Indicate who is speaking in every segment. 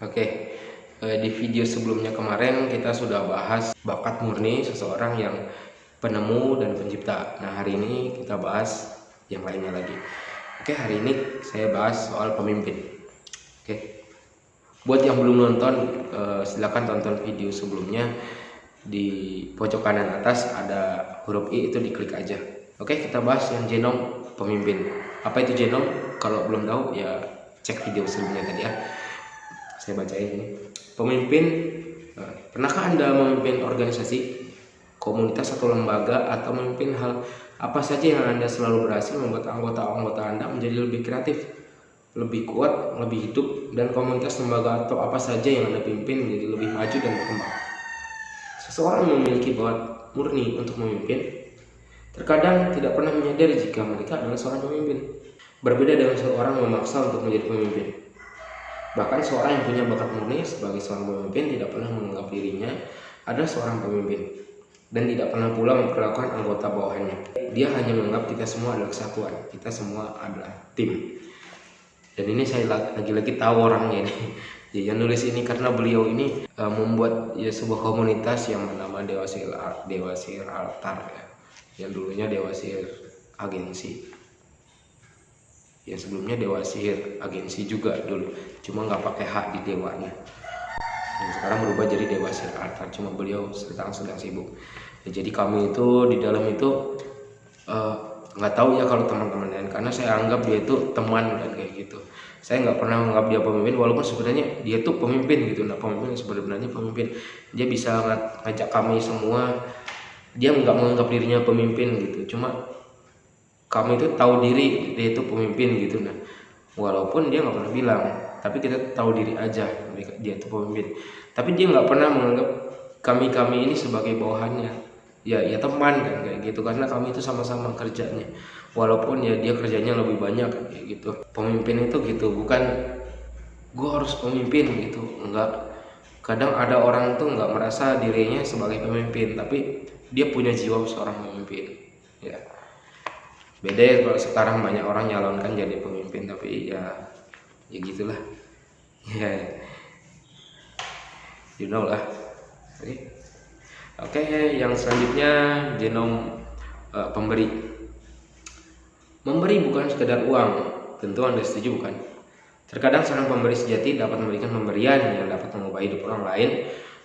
Speaker 1: Oke, eh, di video sebelumnya kemarin kita sudah bahas bakat murni seseorang yang penemu dan pencipta. Nah, hari ini kita bahas yang lainnya lagi. Oke, hari ini saya bahas soal pemimpin. Oke. Buat yang belum nonton, eh, silakan tonton video sebelumnya. Di pojok kanan atas ada huruf I itu diklik aja. Oke, kita bahas yang genom pemimpin. Apa itu genom? Kalau belum tahu ya cek video sebelumnya tadi ya. Saya bacain ini. Pemimpin, eh, pernahkah Anda memimpin organisasi, komunitas atau lembaga atau memimpin hal apa saja yang Anda selalu berhasil membuat anggota-anggota Anda menjadi lebih kreatif, lebih kuat, lebih hidup dan komunitas lembaga atau apa saja yang Anda pimpin menjadi lebih maju dan berkembang. Seseorang memiliki bakat murni untuk memimpin, terkadang tidak pernah menyadari jika mereka adalah seorang pemimpin. Berbeda dengan seorang memaksa untuk menjadi pemimpin. Bahkan seorang yang punya bakat murni sebagai seorang pemimpin tidak pernah menganggap dirinya adalah seorang pemimpin dan tidak pernah pula memperlakukan anggota bawahannya. Dia hanya menganggap kita semua adalah kesatuan, kita semua adalah tim. Dan ini saya lagi-lagi tahu orangnya ini. Ya, yang nulis ini karena beliau ini uh, membuat ya sebuah komunitas yang bernama Dewasir Dewasir Altar ya. Yang dulunya Dewasir Agensi yang sebelumnya Dewa Sihir agensi juga dulu cuma nggak pakai hak di dewanya. Dan sekarang berubah jadi Dewa Sihir Altar cuma beliau sedang sedang sibuk. Ya, jadi kami itu di dalam itu eh, nggak uh, tahu ya kalau teman-teman lain karena saya anggap dia itu teman dan kayak gitu. Saya nggak pernah menganggap dia pemimpin walaupun sebenarnya dia tuh pemimpin gitu nah pemimpin sebenarnya pemimpin. Dia bisa ngajak kami semua dia nggak menganggap dirinya pemimpin gitu cuma kamu itu tahu diri dia itu pemimpin gitu nah walaupun dia nggak pernah bilang tapi kita tahu diri aja dia itu pemimpin. Tapi dia nggak pernah menganggap kami kami ini sebagai bawahannya. Ya ya teman kan kayak gitu. Karena kami itu sama-sama kerjanya. Walaupun ya dia kerjanya lebih banyak kayak gitu. Pemimpin itu gitu bukan gua harus pemimpin gitu enggak kadang ada orang tuh nggak merasa dirinya sebagai pemimpin tapi dia punya jiwa seorang pemimpin. Ya beda ya kalau sekarang banyak orang nyalonkan jadi pemimpin tapi ya ya gitulah. Ya. You know lah. Oke. Okay. okay, yang selanjutnya genom uh, pemberi. Memberi bukan sekedar uang. Tentu anda setuju bukan? Terkadang seorang pemberi sejati dapat memberikan pemberian yang dapat mengubah hidup orang lain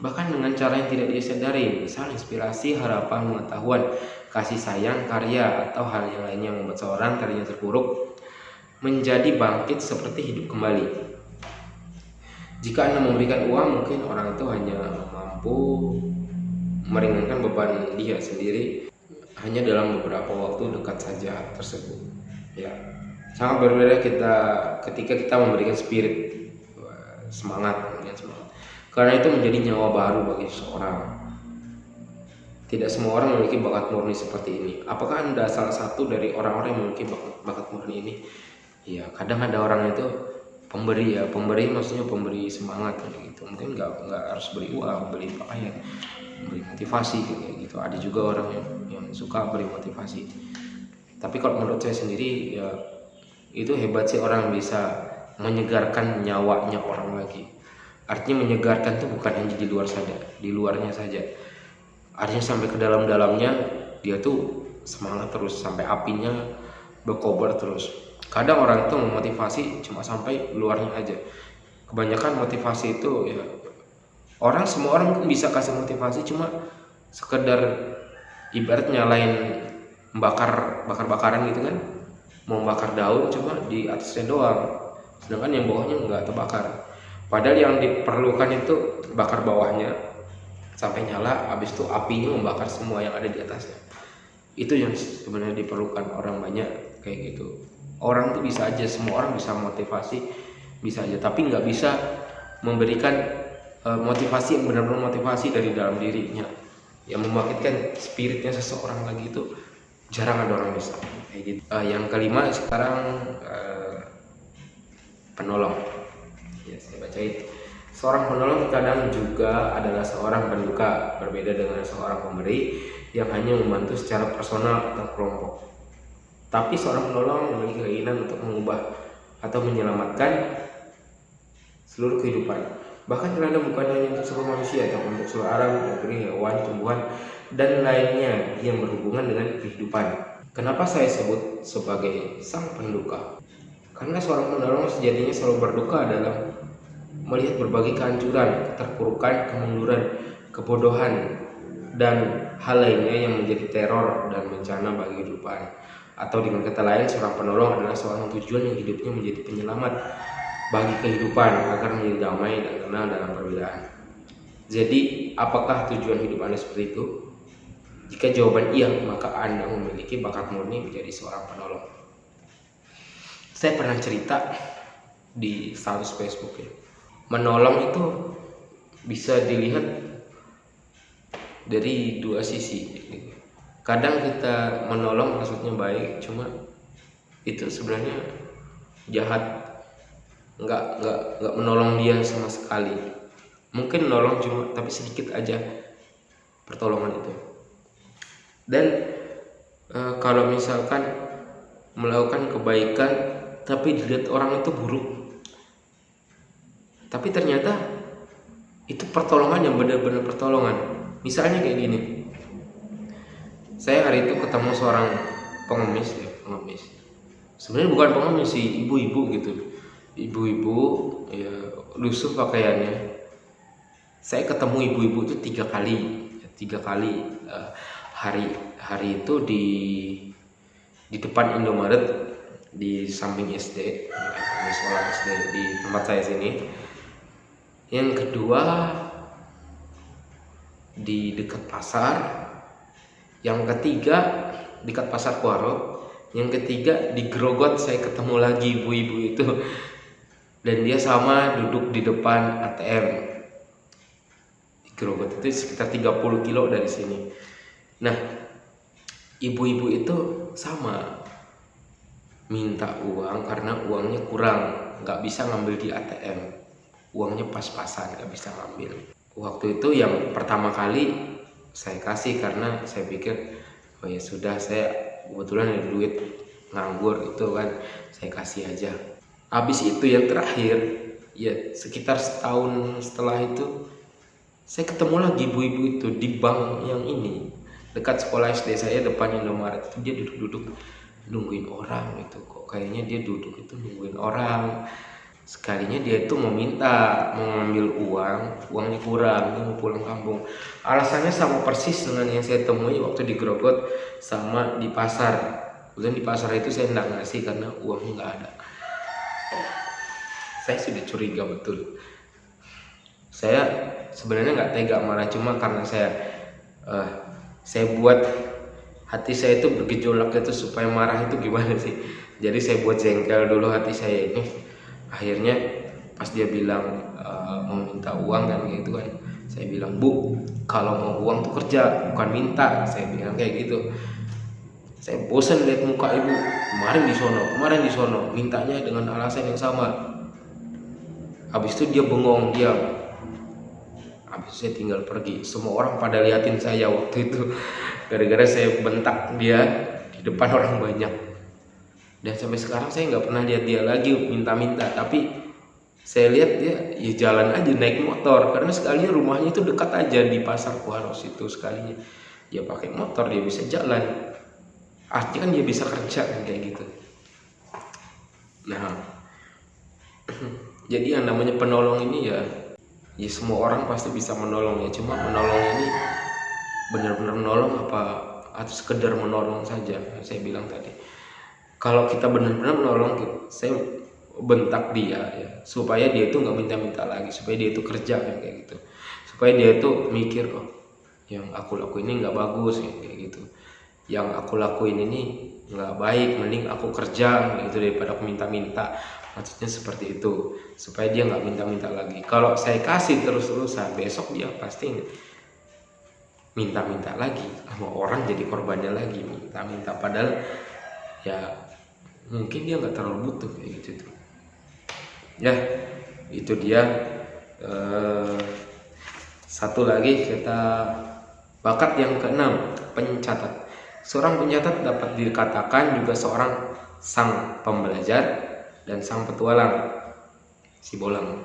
Speaker 1: bahkan dengan cara yang tidak disadari, misal inspirasi, harapan, pengetahuan, kasih sayang, karya, atau hal yang lainnya yang membuat seorang tadinya terpuruk menjadi bangkit seperti hidup kembali. Jika Anda memberikan uang, mungkin orang itu hanya mampu meringankan beban dia sendiri hanya dalam beberapa waktu dekat saja tersebut. Ya, sangat berbeda kita ketika kita memberikan spirit semangat, semangat karena itu menjadi nyawa baru bagi seseorang. Tidak semua orang memiliki bakat murni seperti ini. Apakah Anda salah satu dari orang-orang yang memiliki bakat, bakat murni ini? Ya, kadang ada orang itu pemberi ya, pemberi maksudnya pemberi semangat gitu. Mungkin nggak nggak harus beri uang, beli pakaian, beri motivasi kayak gitu. Ada juga orang yang, yang suka beri motivasi. Tapi kalau menurut saya sendiri ya itu hebat sih orang bisa menyegarkan nyawanya orang lagi artinya menyegarkan itu bukan hanya di luar saja di luarnya saja artinya sampai ke dalam-dalamnya dia tuh semangat terus sampai apinya berkobar terus. Kadang orang tuh memotivasi cuma sampai luarnya aja. Kebanyakan motivasi itu ya orang semua orang bisa kasih motivasi cuma sekedar ibarat nyalain bakar bakar-bakaran gitu kan. Mau bakar daun cuma di atasnya doang. Sedangkan yang bawahnya nggak terbakar. Padahal yang diperlukan itu bakar bawahnya sampai nyala habis itu apinya membakar semua yang ada di atasnya. Itu yang sebenarnya diperlukan orang banyak kayak gitu. Orang tuh bisa aja semua orang bisa motivasi bisa aja. Tapi nggak bisa memberikan uh, motivasi yang benar-benar motivasi dari dalam dirinya. Yang membangkitkan spiritnya seseorang lagi itu jarang ada orang bisa. Kayak gitu. Uh, yang kelima sekarang uh, penolong. Ya saya bacain seorang penolong terkadang juga adalah seorang penduka berbeda dengan seorang pemberi yang hanya membantu secara personal atau kelompok tapi seorang penolong memiliki keinginan untuk mengubah atau menyelamatkan seluruh kehidupan. Bahkan terkadang bukan hanya untuk seluruh manusia, tapi untuk seluruh alam, negeri, hewan, tumbuhan, dan lainnya yang berhubungan dengan kehidupan. Kenapa saya sebut sebagai sang penduka? Karena seorang penolong sejatinya selalu berduka dalam melihat berbagai kehancuran, keterpurukan, kemunduran, kebodohan, dan hal lainnya yang menjadi teror dan bencana bagi kehidupan. Atau dengan kata lain, seorang penolong adalah seorang tujuan yang hidupnya menjadi penyelamat bagi kehidupan agar menjadi damai dan tenang dalam perbedaan. Jadi, apakah tujuan hidup Anda seperti itu? Jika jawaban iya, maka Anda memiliki bakat murni menjadi seorang penolong. Saya pernah cerita di status Facebook ya. Menolong itu bisa dilihat dari dua sisi. Kadang kita menolong maksudnya baik, cuma itu sebenarnya jahat. Nggak nggak nggak menolong dia sama sekali. Mungkin menolong cuma tapi sedikit aja pertolongan itu. Dan e, kalau misalkan melakukan kebaikan tapi dilihat orang itu buruk tapi ternyata itu pertolongan yang benar-benar pertolongan. Misalnya kayak gini. Saya hari itu ketemu seorang pengemis ya pengemis. Sebenarnya bukan pengemis sih ibu-ibu gitu. Ibu-ibu ya lusuh pakaiannya. Saya ketemu ibu-ibu itu tiga kali tiga kali uh, hari hari itu di di depan Indomaret di samping SD di sekolah SD di tempat saya sini yang kedua di dekat pasar. Yang ketiga dekat pasar Kuaro yang ketiga di Grogot saya ketemu lagi ibu-ibu itu. Dan dia sama duduk di depan ATM di Grogot itu sekitar 30 kilo dari sini. Nah ibu-ibu itu sama. Minta uang karena uangnya kurang. Nggak bisa ngambil di ATM uangnya pas-pasan nggak bisa ngambil. Waktu itu yang pertama kali saya kasih karena saya pikir oh ya sudah saya kebetulan ada duit nganggur itu kan saya kasih aja. Habis itu yang terakhir ya sekitar setahun setelah itu saya ketemu lagi ibu-ibu itu di bank yang ini dekat sekolah SD saya depan Indomaret. Itu dia duduk-duduk nungguin orang itu kok kayaknya dia duduk itu nungguin orang sekalinya dia itu mau ngambil uang uangnya kurang dia mau pulang kampung. Alasannya sama persis dengan yang saya temui waktu di Grogot sama di pasar. Kemudian di pasar itu saya tidak ngasih karena uangnya nggak ada. Saya sudah curiga betul. Saya sebenarnya nggak tega marah cuma karena saya uh, saya buat hati saya itu bergejolak itu supaya marah itu gimana sih? Jadi saya buat jengkel dulu hati saya ini akhirnya pas dia bilang uh, mau minta uang kan gitu kan saya bilang bu kalau mau uang tuh kerja bukan minta. Saya bilang kayak gitu. Saya bosan lihat muka ibu. Kemarin di sono kemarin di sono mintanya dengan alasan yang sama. Habis itu dia bengong diam. Habis itu saya tinggal pergi. Semua orang pada liatin saya waktu itu. Gara-gara saya bentak dia di depan orang banyak dan sampai sekarang saya nggak pernah lihat dia lagi minta-minta. Tapi saya lihat dia ya jalan aja naik motor. Karena sekalinya rumahnya itu dekat aja di pasar Kuaros itu sekalinya. Dia pakai motor dia bisa jalan. Artinya kan dia bisa kerja kan kayak gitu. Nah jadi yang namanya penolong ini ya ya semua orang pasti bisa menolong ya. Cuma menolong ini benar-benar menolong apa atau sekedar menolong saja saya bilang tadi kalau kita benar-benar menolong saya bentak dia ya. Supaya dia itu nggak minta-minta lagi supaya dia itu kerja kan kayak gitu. Supaya dia itu mikir oh yang aku lakuin ini nggak bagus ya, kayak gitu. Yang aku lakuin ini nggak baik mending aku kerja gitu daripada aku minta-minta. Maksudnya seperti itu supaya dia nggak minta-minta lagi. Kalau saya kasih terus-terusan besok dia pasti minta-minta lagi sama orang jadi korbannya lagi minta-minta. Padahal ya mungkin dia nggak terlalu butuh kayak gitu tuh ya itu dia. Eh, satu lagi kita bakat yang keenam pencatat. Seorang penyatat dapat dikatakan juga seorang sang pembelajar dan sang petualang, si bolang.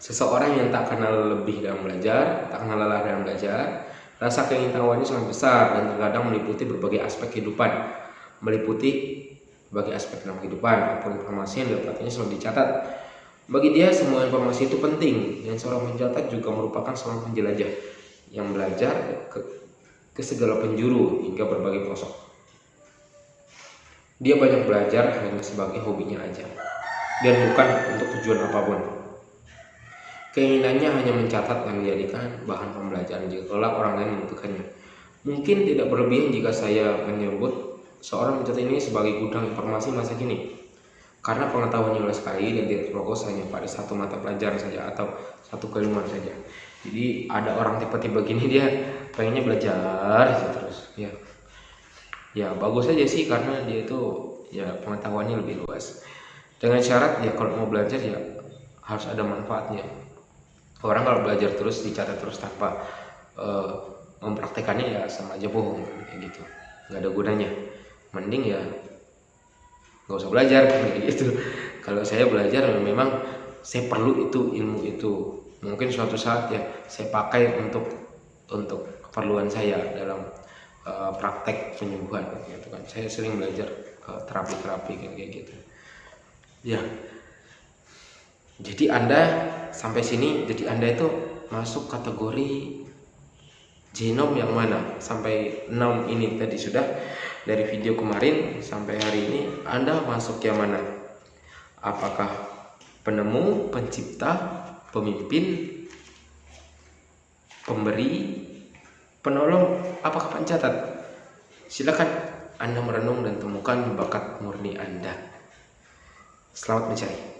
Speaker 1: Seseorang yang tak kenal lebih dalam belajar, tak kenal lelah dalam belajar, rasa keingintahuannya sangat besar dan terkadang meliputi berbagai aspek kehidupan, meliputi berbagai aspek dalam kehidupan, apa pun informasi yang didapatnya selalu dicatat. Bagi dia semua informasi itu penting dan seorang pencatat juga merupakan seorang penjelajah yang belajar ke, ke segala penjuru hingga berbagai pelosok. Dia banyak belajar hanya sebagai hobinya aja dan bukan untuk tujuan apa pun. Keinginannya hanya mencatat dan menjadikan bahan pembelajaran jika orang lain membutuhkannya. Mungkin tidak berlebihan jika saya menyebut seorang pencatat ini sebagai gudang informasi masa kini. Karena pengetahuannya luas sekali dan tidak terfokus hanya pada satu mata pelajaran saja atau satu kalimat saja. Jadi ada orang tipe-tipe begini dia pengennya belajar terus ya. Ya bagus aja sih karena dia itu ya pengetahuannya lebih luas. Dengan syarat ya kalau mau belajar ya harus ada manfaatnya orang kalau belajar terus dicatat terus tanpa uh, mempraktekannya ya sama aja bohong kayak gitu nggak ada gunanya mending ya nggak usah belajar. Gitu. Kalau saya belajar memang saya perlu itu ilmu itu. Mungkin suatu saat ya saya pakai untuk untuk keperluan saya dalam uh, praktek penyembuhan gitu kan. Saya sering belajar terapi-terapi kayak gitu. Ya. Jadi anda sampai sini jadi anda itu masuk kategori genom yang mana? Sampai 6 ini tadi sudah dari video kemarin sampai hari ini anda masuk yang mana? Apakah penemu pencipta pemimpin pemberi penolong apakah pencatat? Silakan anda merenung dan temukan bakat murni anda. Selamat mencari